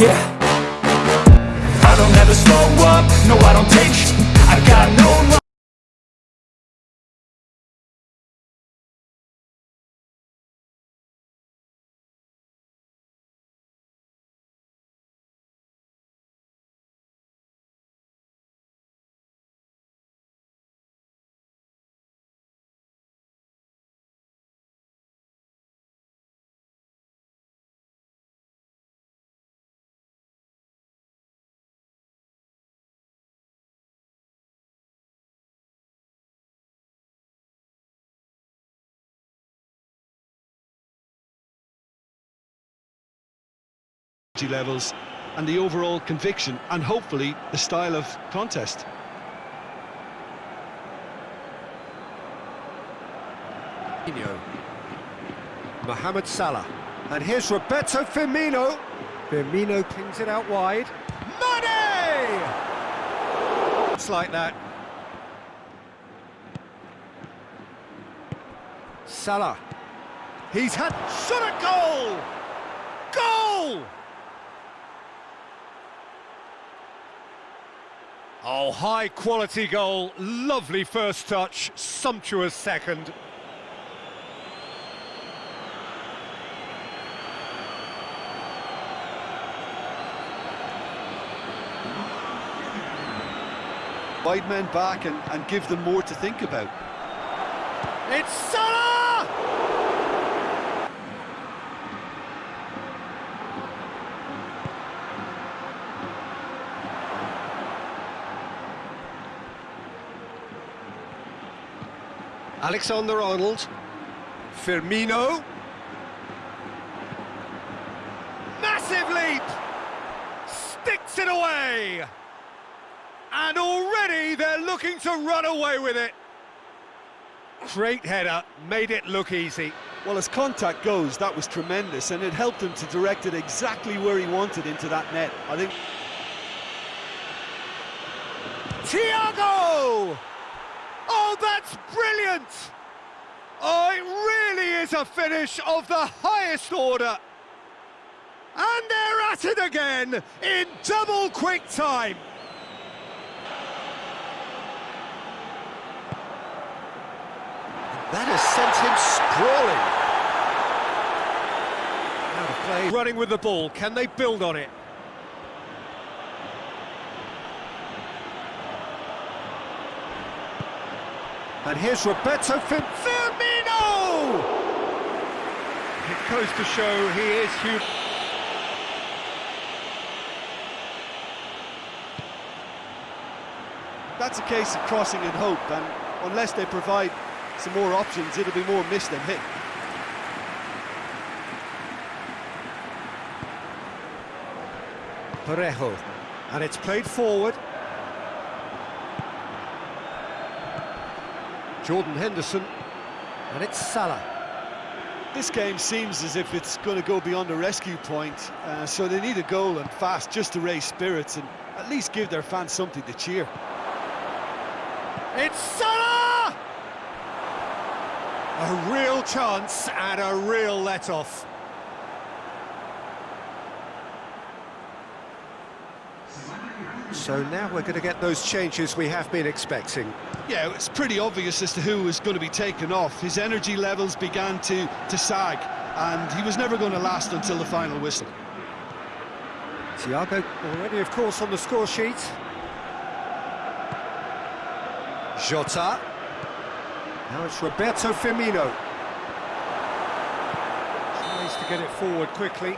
Yeah. I don't ever slow up, no I don't take I got no levels and the overall conviction and hopefully the style of contest. Mohamed Salah. And here's Roberto Firmino. Firmino pings it out wide. Mané! It's like that. Salah. He's had shot a goal! Goal! Oh, high quality goal, lovely first touch, sumptuous second. Wide men back and, and give them more to think about. It's Salah! Alexander-Arnold. Firmino. Massive leap! Sticks it away! And already they're looking to run away with it. Great header, made it look easy. Well, as contact goes, that was tremendous, and it helped him to direct it exactly where he wanted into that net. I think... Thiago! That's brilliant! Oh, it really is a finish of the highest order. And they're at it again in double quick time. That has sent him sprawling. Out of play. Running with the ball, can they build on it? And here's Roberto Fir Firmino! It goes to show he is huge. That's a case of crossing and hope, and unless they provide some more options, it'll be more miss than hit. Parejo. And it's played forward. Jordan Henderson. And it's Salah. This game seems as if it's going to go beyond a rescue point, uh, so they need a goal and fast just to raise spirits and at least give their fans something to cheer. It's Salah! A real chance and a real let-off. So now we're going to get those changes we have been expecting. Yeah, it's pretty obvious as to who was going to be taken off. His energy levels began to, to sag, and he was never going to last until the final whistle. Thiago already, of course, on the score sheet. Jota. Now it's Roberto Firmino. Tries to get it forward quickly.